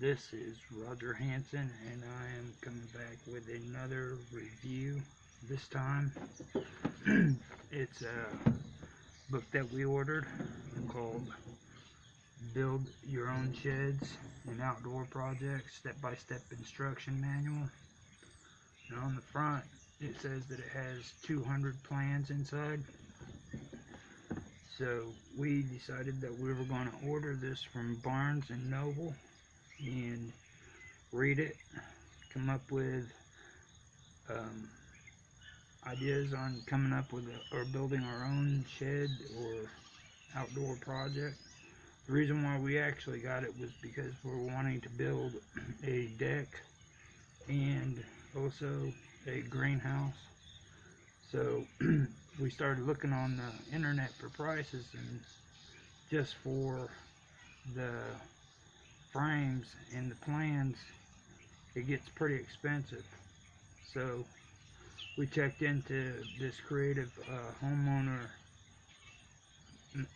This is Roger Hanson, and I am coming back with another review. This time, it's a book that we ordered called Build Your Own Sheds and Outdoor Projects Step by Step Instruction Manual. And on the front, it says that it has 200 plans inside. So we decided that we were going to order this from Barnes and Noble and read it, come up with um, ideas on coming up with a, or building our own shed or outdoor project. The reason why we actually got it was because we're wanting to build a deck and also a greenhouse. So we started looking on the internet for prices and just for the frames and the plans it gets pretty expensive. So we checked into this creative uh, homeowner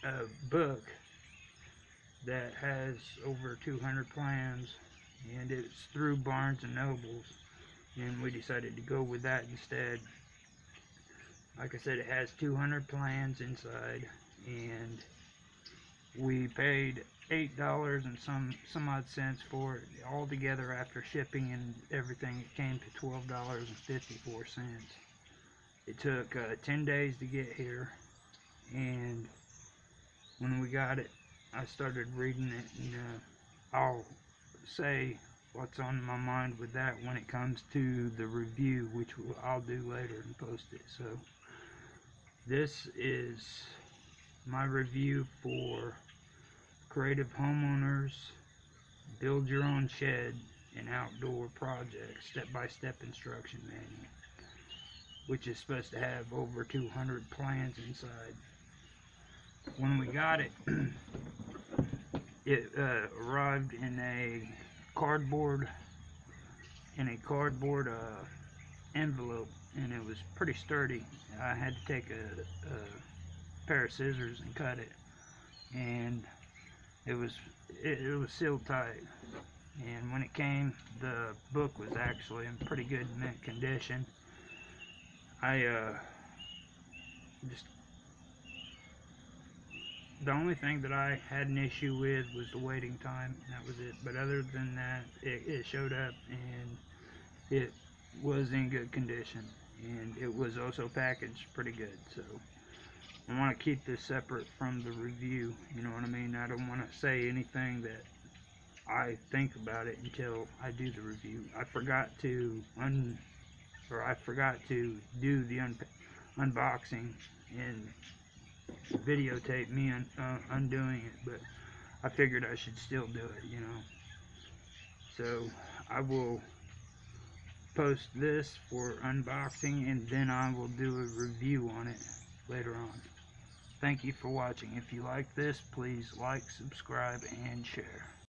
uh, book that has over 200 plans and it's through Barnes and Nobles and we decided to go with that instead. Like I said it has 200 plans inside and we paid eight dollars and some some odd cents for it all together after shipping and everything. It came to twelve dollars and 54 cents. It took uh, 10 days to get here and when we got it I started reading it and uh, I'll say what's on my mind with that when it comes to the review which I'll do later and post it. So this is my review for creative homeowners build your own shed and outdoor projects step-by-step -step instruction manual which is supposed to have over 200 plans inside. When we got it it uh, arrived in a cardboard in a cardboard uh, envelope and it was pretty sturdy. I had to take a, a pair of scissors and cut it. And it was it, it, was sealed tight. And when it came the book was actually in pretty good mint condition. I uh, just the only thing that I had an issue with was the waiting time. That was it. But other than that it, it showed up and it was in good condition. And it was also packaged pretty good so I want to keep this separate from the review you know what I mean? I don't want to say anything that I think about it until I do the review. I forgot to un or I forgot to do the un unboxing and videotape me un uh, undoing it but I figured I should still do it you know? So I will post this for unboxing and then I will do a review on it later on. Thank you for watching. If you like this, please like, subscribe, and share.